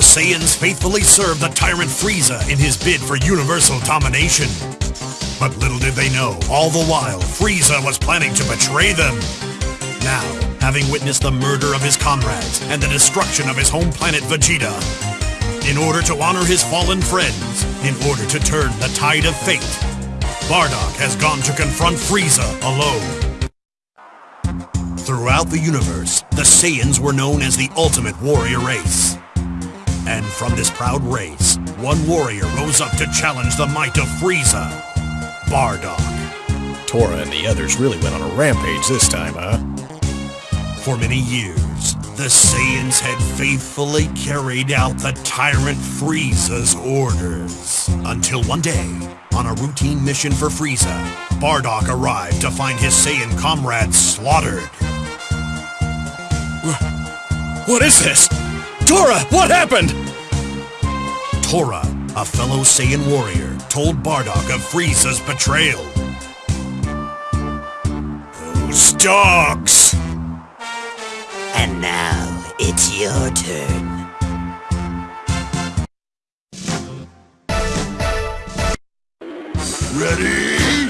the Saiyans faithfully served the tyrant Frieza in his bid for universal domination. But little did they know, all the while, Frieza was planning to betray them. Now, having witnessed the murder of his comrades and the destruction of his home planet Vegeta, in order to honor his fallen friends, in order to turn the tide of fate, Bardock has gone to confront Frieza alone. Throughout the universe, the Saiyans were known as the ultimate warrior race. And from this proud race, one warrior rose up to challenge the might of Frieza, Bardock. Tora and the others really went on a rampage this time, huh? For many years, the Saiyans had faithfully carried out the tyrant Frieza's orders. Until one day, on a routine mission for Frieza, Bardock arrived to find his Saiyan comrades slaughtered. What is this? Tora, what happened? Tora, a fellow Saiyan warrior, told Bardock of Frieza's betrayal. Those dogs! And now, it's your turn. Ready?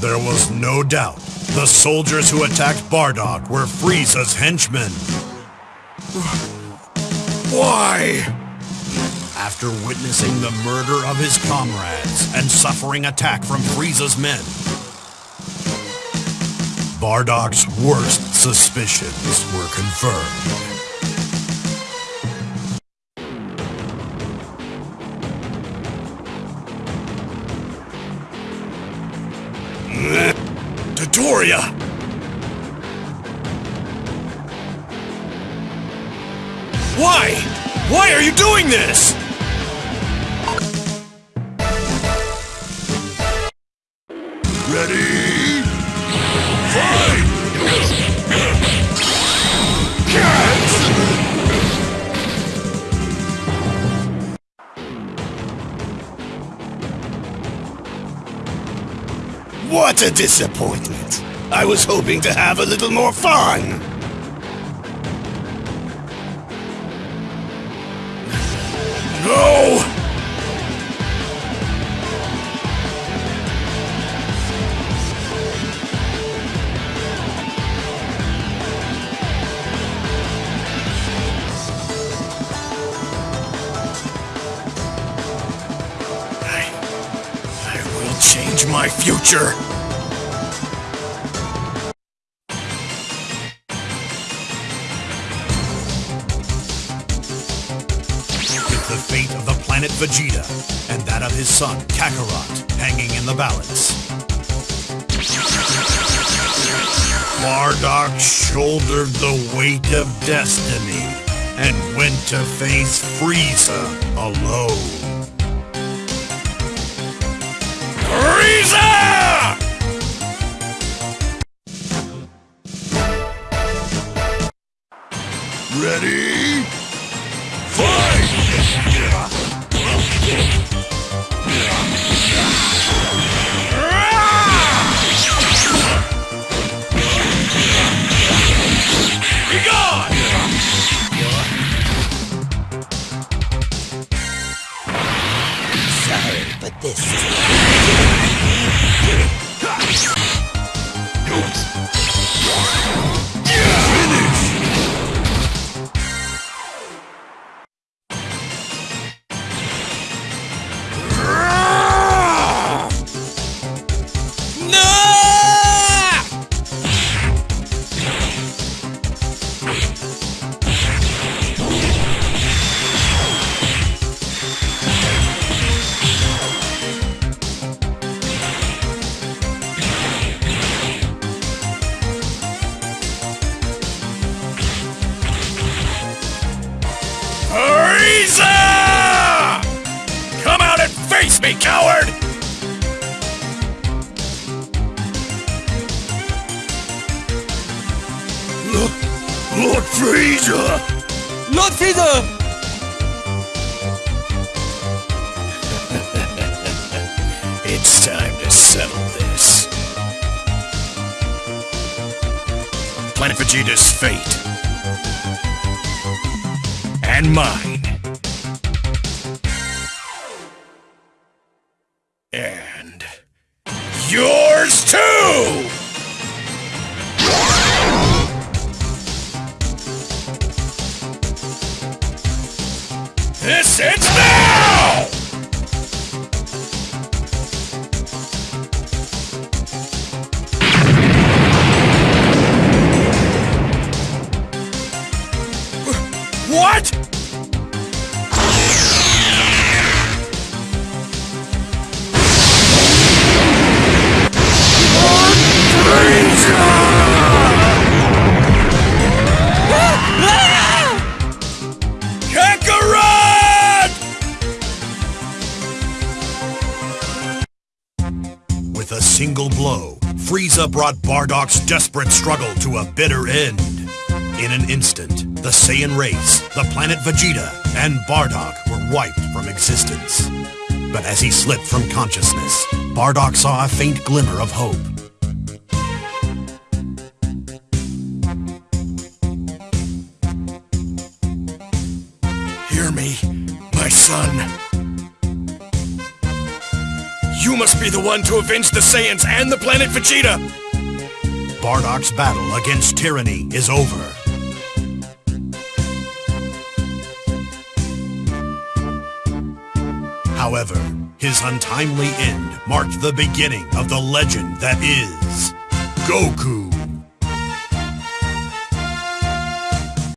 There was no doubt. The soldiers who attacked Bardock were Frieza's henchmen. Why? After witnessing the murder of his comrades and suffering attack from Frieza's men, Bardock's worst suspicions were confirmed. Dodoria! Why? Why are you doing this? What a disappointment. I was hoping to have a little more fun. Change my future. With the fate of the planet Vegeta and that of his son Kakarot hanging in the balance. Bardock shouldered the weight of destiny and went to face Frieza alone. But this is Frieza! Lord Frieza! It's time to settle this. Planet Vegeta's fate. And mine. This ends now! Single blow, Frieza brought Bardock's desperate struggle to a bitter end. In an instant, the Saiyan race, the planet Vegeta, and Bardock were wiped from existence. But as he slipped from consciousness, Bardock saw a faint glimmer of hope. Hear me, my son. You must be the one to avenge the Saiyans and the planet Vegeta! Bardock's battle against tyranny is over. However, his untimely end marked the beginning of the legend that is Goku.